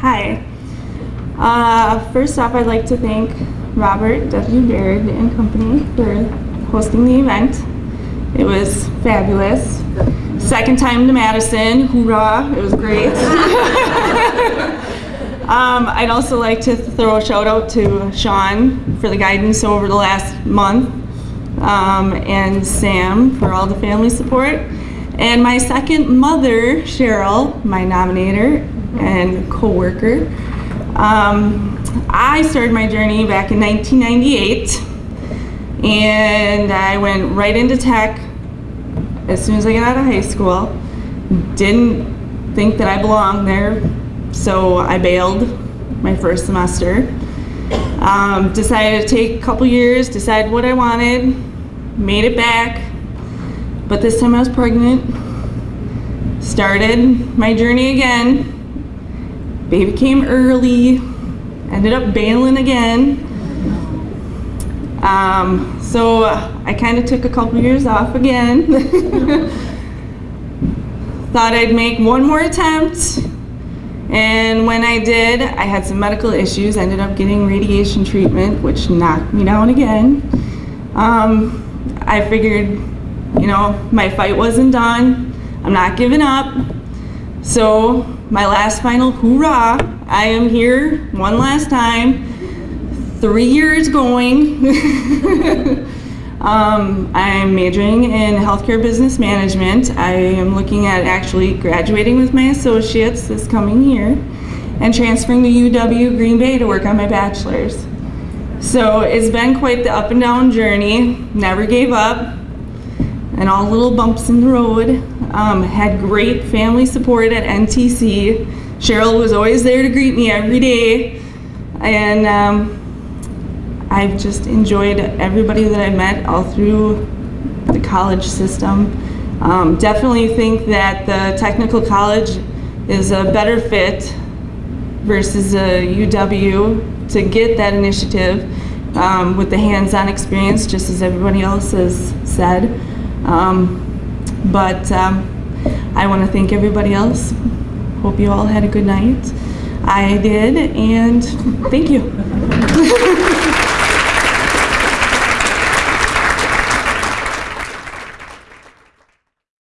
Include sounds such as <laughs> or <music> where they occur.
Hi. Uh, first off, I'd like to thank Robert W. Baird and Company for hosting the event. It was fabulous. Second time to Madison, hoorah, it was great. <laughs> um, I'd also like to throw a shout out to Sean for the guidance over the last month um, and Sam for all the family support. And my second mother, Cheryl, my nominator and co-worker. Um, I started my journey back in 1998 and I went right into tech as soon as I got out of high school. Didn't think that I belonged there, so I bailed my first semester. Um, decided to take a couple years, decide what I wanted, made it back, but this time I was pregnant. Started my journey again. Baby came early, ended up bailing again. Um, so I kind of took a couple years off again. <laughs> Thought I'd make one more attempt. And when I did, I had some medical issues. ended up getting radiation treatment, which knocked me down again. Um, I figured, you know, my fight wasn't done. I'm not giving up. So my last final hoorah, I am here one last time three years going. <laughs> um, I'm majoring in healthcare business management. I am looking at actually graduating with my associates this coming year and transferring to UW Green Bay to work on my bachelor's. So it's been quite the up and down journey, never gave up, and all little bumps in the road. Um, had great family support at NTC. Cheryl was always there to greet me every day. And um, I've just enjoyed everybody that I met all through the college system. Um, definitely think that the technical college is a better fit versus a UW to get that initiative um, with the hands-on experience, just as everybody else has said. Um, but um, I want to thank everybody else. Hope you all had a good night. I did, and thank you. <laughs>